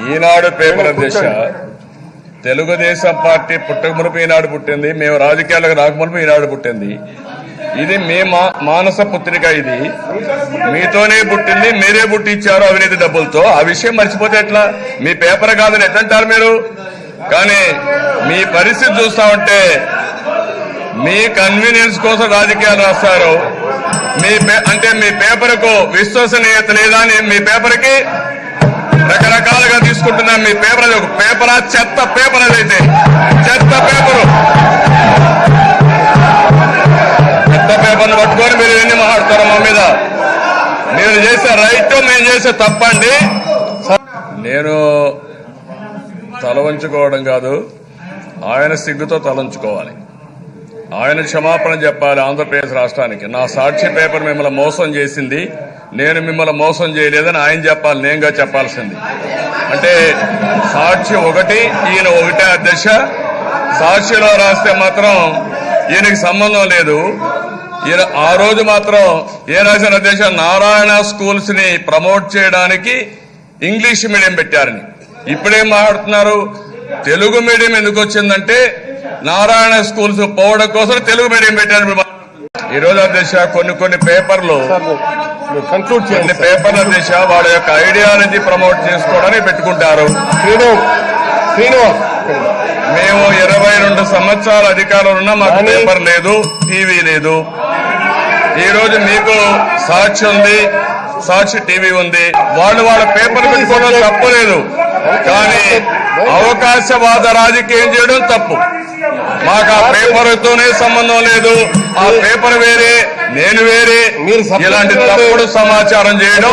ఈనాడు paper అధ్యక్ష Telugu Desam party పుట్టక మునుపు ఈనాడు పుట్టింది మేము రాజకీయాలకు రాకమునుపు ఈనాడు పుట్టింది. ఇది మీ మా- మానస పుత్రిక ఇది. మీతోనే పుట్టింది మీరే పుట్టించారు అవినీతి డబ్బులతో. ఆ విషయం మర్చిపోతే ఎట్లా? మీ పేపర్ కాదని ఎట్లంటారు మీరు? కానీ మీ పరిస్థితి చూస్తా ఉంటే మీ కన్వీనియన్స్ కోసం రాజకీయాలు రాస్తారు. మీ పే- అంటే మీ పేపర్కు విశ్వసనీయత లేదా అని మీ పేపర్కి రకరకాలుగా తీసుకుంటున్నాం మీ పేపర్ ఒక పేపరా? చెత్త పేపర్ అదైతే. చెత్త పేపరు. చెత్త పేపర్ను పట్టుకొని మీరు ఎన్ని మాట్లాడతారు మా మీద. మీరు చేసే రైట్ మేము చేసే తప్పండి. నేను తలవంచుకోవడం కాదు ఆయన సిగ్గుతో తలంచుకోవాలి ఆయన క్షమాపణ చెప్పాలి ఆంధ్రప్రదేశ్ రాష్ట్రానికి. నా సాక్షి పేపర్ మిమ్మల్ని మోసం చేసింది. నేను మిమ్మల్ని మోసం చేయలేదని ఆయన చెప్పాలి నేనుగా చెప్పాల్సింది. అంటే సాక్షి ఒకటి ఈయన ఒకటే అధ్యక్ష. సాక్షిలో రాస్తే మాత్రం ఈయనకి సంబంధం లేదు. ఈయన ఆ రోజు మాత్రం ఏ రాసిన అధ్యక్ష నారాయణ స్కూల్స్ని ప్రమోట్ చేయడానికి ఇంగ్లీష్ మీడియం పెట్టారని. ఇప్పుడేం మాట్లాడుతున్నారు? తెలుగు మీడియం ఎందుకు వచ్చిందంటే నారాయణ స్కూల్స్ పోవడం కోసం తెలుగు మీడియం పెట్టారు ఈ రోజు అధ్యక్ష కొన్ని కొన్ని పేపర్లు కొన్ని చేయండి. పేపర్ల దిశ వాళ్ళ యొక్క ఐడియాలజీ ప్రమోట్ చేసుకోవడానికి పెట్టుకుంటారు. మేము ఇరవై రెండు సంవత్సరాల అధికారంలో ఉన్నా మాకు పేపర్ లేదు టీవీ లేదు. ఈ రోజు మీకు సాక్షి ఉంది సాక్షి టీవీ ఉంది. వాళ్ళు వాళ్ళ పేపర్ పెట్టుకోవడం తప్పు లేదు. కానీ అవకాశవాద రాజకీయం చేయడం తప్పు. మాకు ఆ పేపర్తోనే సంబంధం లేదు. ఆ పేపర్ వేరే నేను వేరే. ఇలాంటి. తప్పుడు సమాచారం చేయడం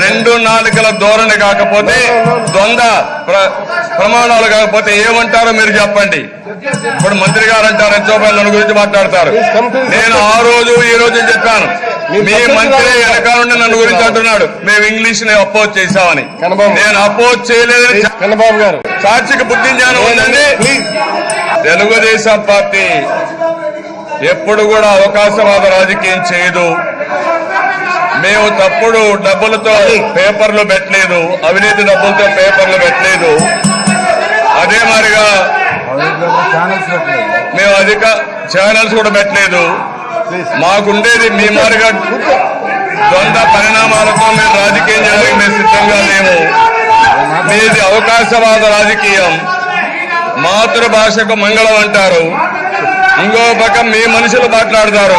రెండు నాలుకల ధోరణి కాకపోతే ప్ర- ప్రమాణాలు కాకపోతే ఏమంటారో మీరు చెప్పండి. ఇప్పుడు మంత్రి గారు అంటారు ఎంతో మంది నన్ను గురించి మాట్లాడతారు. నేను ఆ రోజు ఈ రోజు చెప్పాను? మీ మంత్రి వెనకాల నుండి నన్ను గురించి అంటున్నాడు. మేము ఇంగ్లీష్ని అపోజ్ చేశామని. నేను అపోజ్ చేయలేదని కన్నబాబు గారు. సాక్షికి బుద్ధి జ్ఞానం ఉందండి. ప్లీజ్ తెలుగుదేశం పార్టీ ఎప్పుడు కూడా అవకాశవాద రాజకీయం చేయదు. మేము తప్పుడు డబ్బులతో పేపర్లు పెట్టలేదు అవినీతి డబ్బులతో పేపర్లు పెట్టలేదు. అదే మాదిరిగా మేము అధిక ఛానల్స్ కూడా పెట్టలేదు. మాకుండేది మీ మారిగా ద్వంద్వ పరిణామాలతో మేము రాజకీయం చేయడానికి మేము సిద్ధంగా లేము. మీది అవకాశవాద రాజకీయం. మాతృభాషకు మంగళం అంటారు. ఇంకో పక్క మీ మనుషులు మాట్లాడతారు.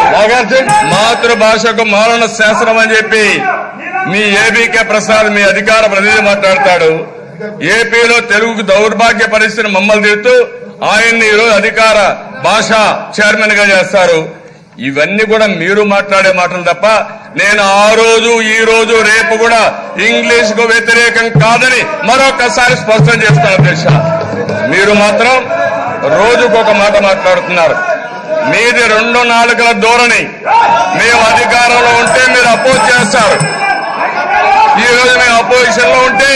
మాతృభాషకు మారణ శాసనం అని చెప్పి మీ ఏబీకే ప్రసాద్ మీ అధికార ప్రతినిధి మాట్లాడతాడు. ఏపీలో తెలుగుకు దౌర్భాగ్య పరిస్థితిని మమ్మల్ని తిడుతూ ఆయన్ని ఈరోజు అధికార భాష చైర్మన్గా చేస్తారు. ఇవన్నీ కూడా మీరు మాట్లాడే మాటలు తప్ప నేను ఆ రోజు ఈ రోజు రేపు కూడా ఇంగ్లీష్కు వ్యతిరేకం కాదని మరొకసారి స్పష్టం చేస్తాను అధ్యక్ష మీరు మాత్రం రోజుకొక మాట మాట్లాడుతున్నారు. మీది రెండు నాలుగుల ధోరణి. మేము అధికారంలో ఉంటే మీరు అపోజ్ చేస్తారు. ఈ రోజు మేము అపోజిషన్లో ఉంటే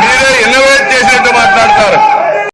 మీరే ఇన్నోవేట్ చేసినట్టు మాట్లాడతారు.